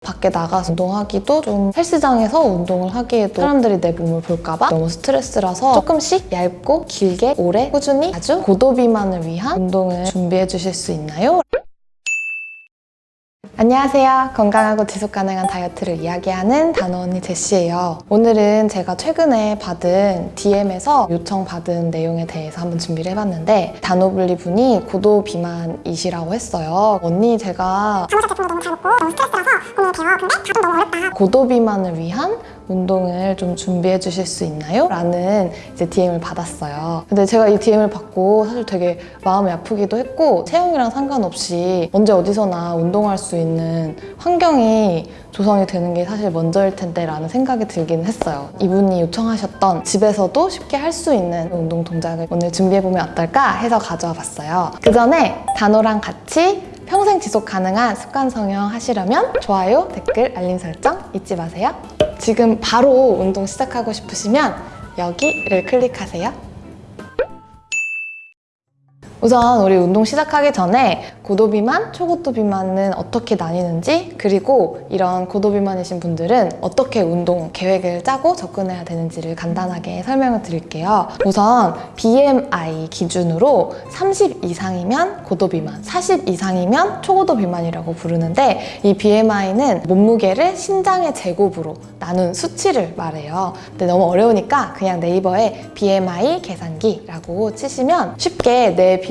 밖에 나가서 운동하기도 좀 헬스장에서 운동을 하기에도 사람들이 내 몸을 볼까봐 너무 스트레스라서 조금씩 얇고 길게 오래 꾸준히 아주 고도 비만을 위한 운동을 준비해 주실 수 있나요? 안녕하세요. 건강하고 지속 가능한 다이어트를 이야기하는 단호 언니 제시예요. 오늘은 제가 최근에 받은 DM에서 요청받은 내용에 대해서 한번 준비를 해봤는데 단호블리 분이 고도 비만이시라고 했어요. 언니 제가 너무 잘 먹고 너무 스트레스라서 고민이 돼요. 근데 밥은 너무 어렵다. 고도 비만을 위한 운동을 좀 준비해 주실 수 있나요? 라는 이제 DM을 받았어요. 근데 제가 이 DM을 받고 사실 되게 마음이 아프기도 했고 체형이랑 상관없이 언제 어디서나 운동할 수 있는 환경이 조성이 되는 게 사실 먼저일 텐데 라는 생각이 들긴 했어요. 이분이 요청하셨던 집에서도 쉽게 할 수 있는 운동 동작을 오늘 준비해보면 어떨까 해서 가져와 봤어요. 그 전에 단호랑 같이 평생 지속 가능한 습관 성형 하시려면 좋아요, 댓글, 알림 설정 잊지 마세요. 지금 바로 운동 시작하고 싶으시면 여기를 클릭하세요. 우선 우리 운동 시작하기 전에 고도 비만, 초고도 비만은 어떻게 나뉘는지 그리고 이런 고도 비만이신 분들은 어떻게 운동 계획을 짜고 접근해야 되는지를 간단하게 설명을 드릴게요. 우선 BMI 기준으로 30 이상이면 고도 비만, 40 이상이면 초고도 비만이라고 부르는데 이 BMI는 몸무게를 신장의 제곱으로 나눈 수치를 말해요. 근데 너무 어려우니까 그냥 네이버에 BMI 계산기라고 치시면 쉽게 내 BMI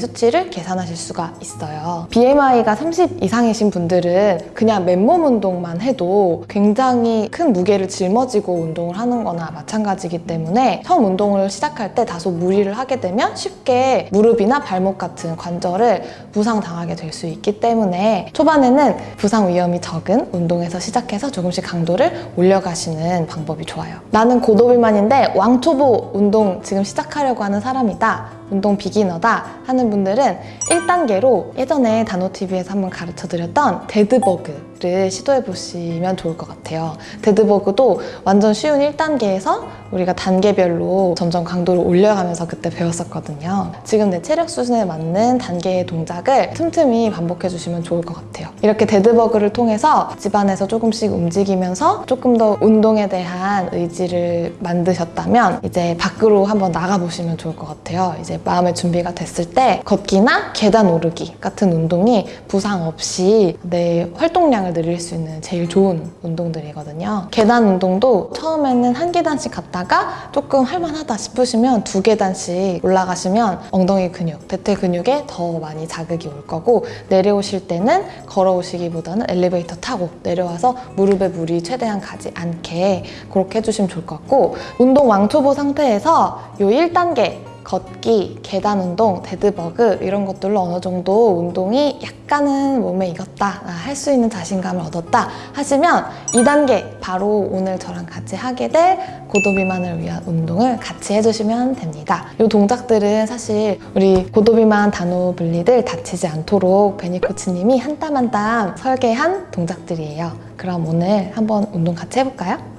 수치를 계산하실 수가 있어요. BMI가 30 이상이신 분들은 그냥 맨몸 운동만 해도 굉장히 큰 무게를 짊어지고 운동을 하는 거나 마찬가지이기 때문에 처음 운동을 시작할 때 다소 무리를 하게 되면 쉽게 무릎이나 발목 같은 관절을 부상당하게 될 수 있기 때문에 초반에는 부상 위험이 적은 운동에서 시작해서 조금씩 강도를 올려가시는 방법이 좋아요. 나는 고도비만인데 왕초보 운동 지금 시작하려고 하는 사람이다. 운동 비기너다 하는 분들은 1단계로 예전에 단호TV에서 한번 가르쳐 드렸던 dead bug를 시도해 보시면 좋을 것 같아요. dead bug도 완전 쉬운 1단계에서 우리가 단계별로 점점 강도를 올려가면서 그때 배웠었거든요. 지금 내 체력 수준에 맞는 단계의 동작을 틈틈이 반복해 주시면 좋을 것 같아요. 이렇게 dead bug를 통해서 집안에서 조금씩 움직이면서 조금 더 운동에 대한 의지를 만드셨다면 이제 밖으로 한번 나가보시면 좋을 것 같아요. 이제 마음의 준비가 됐을 때 걷기나 계단 오르기 같은 운동이 부상 없이 내 활동량을 늘릴 수 있는 제일 좋은 운동들이거든요. 계단 운동도 처음에는 한 계단씩 갔다가 조금 할만하다 싶으시면 두 계단씩 올라가시면 엉덩이 근육, 대퇴 근육에 더 많이 자극이 올 거고 내려오실 때는 걸어오시기보다는 엘리베이터 타고 내려와서 무릎에 무리 최대한 가지 않게 그렇게 해주시면 좋을 것 같고 운동 왕초보 상태에서 요 1단계 걷기, 계단 운동, dead bug 이런 것들로 어느 정도 운동이 약간은 몸에 익었다, 아, 할수 있는 자신감을 얻었다 하시면 2단계 바로 오늘 저랑 같이 하게 될 고도 비만을 위한 운동을 같이 해주시면 됩니다. 이 동작들은 사실 우리 고도 비만 단호 분리들 다치지 않도록 베니 코치님이 한 땀 한 땀 설계한 동작들이에요. 그럼 오늘 한번 운동 같이 해볼까요?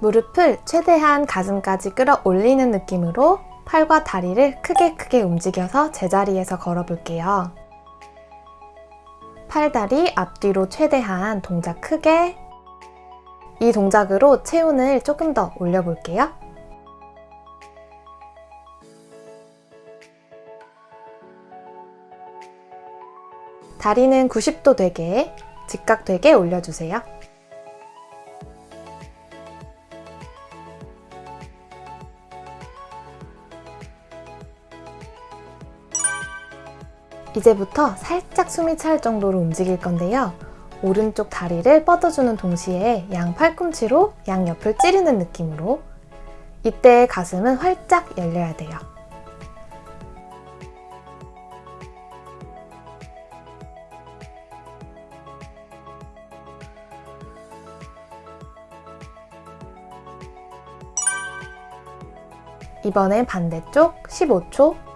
무릎을 최대한 가슴까지 끌어올리는 느낌으로 팔과 다리를 크게 크게 움직여서 제자리에서 걸어볼게요. 팔다리 앞뒤로 최대한 동작 크게 이 동작으로 체온을 조금 더 올려볼게요. 다리는 90도 되게 직각 되게 올려주세요. 이제부터 살짝 숨이 찰 정도로 움직일 건데요. 오른쪽 다리를 뻗어주는 동시에 양 팔꿈치로 양 옆을 찌르는 느낌으로 이때 가슴은 활짝 열려야 돼요. 이번엔 반대쪽 15초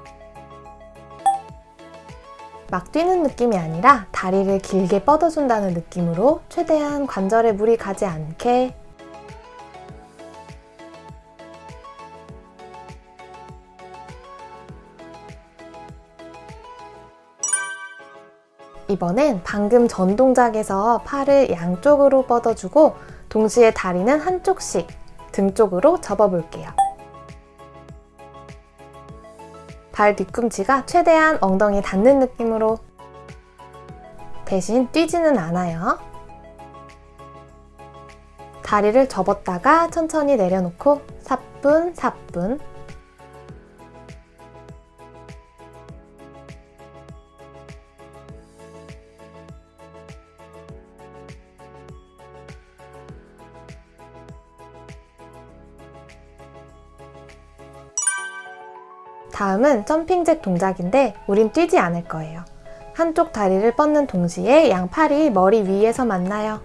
막 뛰는 느낌이 아니라 다리를 길게 뻗어준다는 느낌으로 최대한 관절에 무리 가지 않게 이번엔 방금 전 동작에서 팔을 양쪽으로 뻗어주고 동시에 다리는 한쪽씩 등 쪽으로 접어볼게요. 발 뒤꿈치가 최대한 엉덩이 닿는 느낌으로 대신 뛰지는 않아요. 다리를 접었다가 천천히 내려놓고 사뿐 사뿐 다음은 점핑잭 동작인데 우린 뛰지 않을 거예요. 한쪽 다리를 뻗는 동시에 양팔이 머리 위에서 만나요.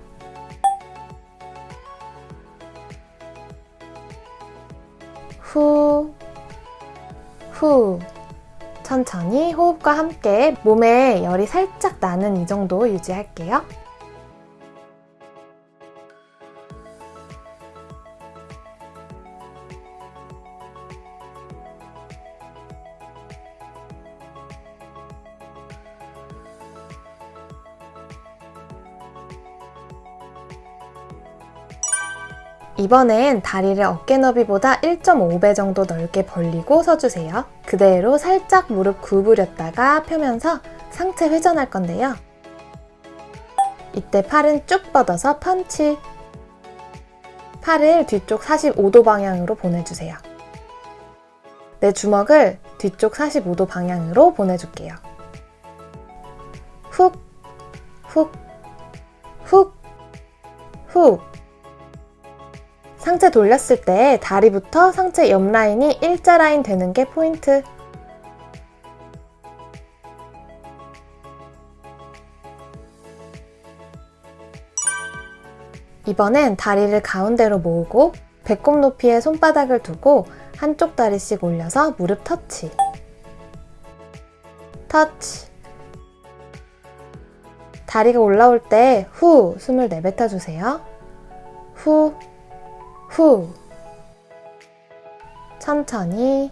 후, 후. 천천히 호흡과 함께 몸에 열이 살짝 나는 이 정도 유지할게요. 이번엔 다리를 어깨 너비보다 1.5배 정도 넓게 벌리고 서주세요. 그대로 살짝 무릎 구부렸다가 펴면서 상체 회전할 건데요. 이때 팔은 쭉 뻗어서 펀치. 팔을 뒤쪽 45도 방향으로 보내주세요. 내 주먹을 뒤쪽 45도 방향으로 보내줄게요. 훅, 훅, 훅, 훅. 상체 돌렸을 때 다리부터 상체 옆 라인이 일자 라인 되는 게 포인트. 이번엔 다리를 가운데로 모으고 배꼽 높이에 손바닥을 두고 한쪽 다리씩 올려서 무릎 터치. 터치. 다리가 올라올 때 후 숨을 내뱉어 주세요. 후. 후. 천천히.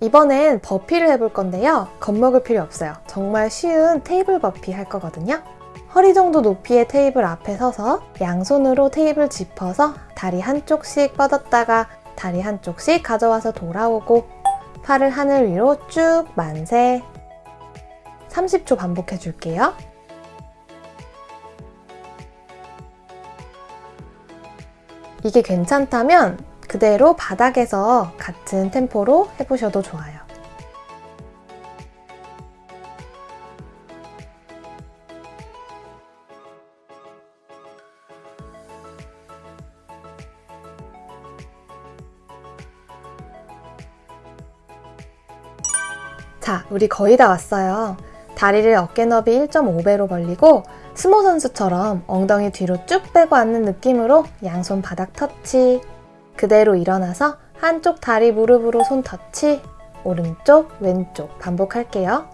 이번엔 버피를 해볼 건데요. 겁먹을 필요 없어요. 정말 쉬운 테이블 버피 할 거거든요. 허리 정도 높이의 테이블 앞에 서서 양손으로 테이블 짚어서 다리 한쪽씩 뻗었다가 다리 한쪽씩 가져와서 돌아오고 팔을 하늘 위로 쭉 만세 30초 반복해 줄게요. 이게 괜찮다면 그대로 바닥에서 같은 템포로 해보셔도 좋아요. 자, 우리 거의 다 왔어요. 다리를 어깨 너비 1.5배로 벌리고 스모 선수처럼 엉덩이 뒤로 쭉 빼고 앉는 느낌으로 양손 바닥 터치. 그대로 일어나서 한쪽 다리 무릎으로 손 터치. 오른쪽, 왼쪽 반복할게요.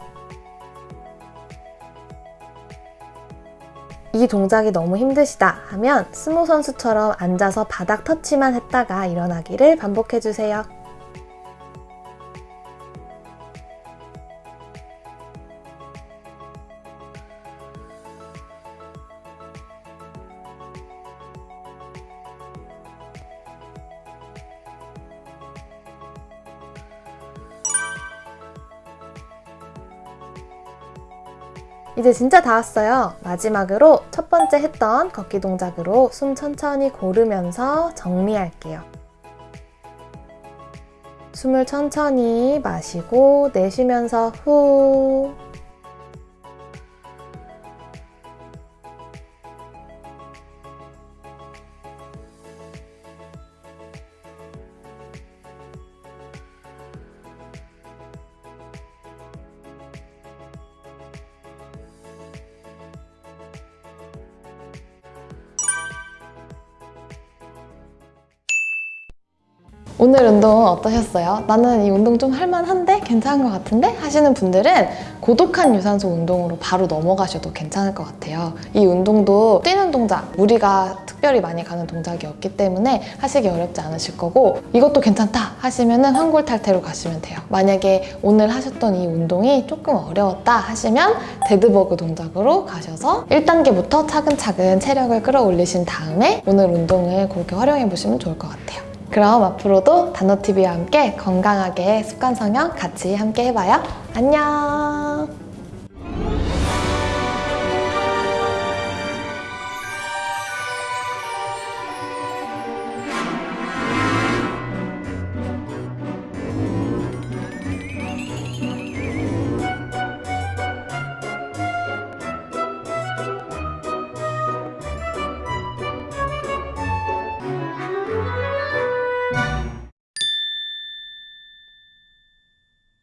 이 동작이 너무 힘드시다 하면 스모 선수처럼 앉아서 바닥 터치만 했다가 일어나기를 반복해주세요. 이제 진짜 다 왔어요. 마지막으로 첫 번째 했던 걷기 동작으로 숨 천천히 고르면서 정리할게요. 숨을 천천히 마시고 내쉬면서 후. 오늘 운동은 어떠셨어요? 나는 이 운동 좀 할만한데? 괜찮은 것 같은데? 하시는 분들은 고독한 유산소 운동으로 바로 넘어가셔도 괜찮을 것 같아요. 이 운동도 뛰는 동작, 무리가 특별히 많이 가는 동작이었기 때문에 하시기 어렵지 않으실 거고 이것도 괜찮다 하시면 은 환골탈태로 가시면 돼요. 만약에 오늘 하셨던 이 운동이 조금 어려웠다 하시면 dead bug 동작으로 가셔서 1단계부터 차근차근 체력을 끌어올리신 다음에 오늘 운동을 그렇게 활용해 보시면 좋을 것 같아요. 그럼 앞으로도 단호TV와 함께 건강하게 습관 성형 같이 함께 해봐요. 안녕!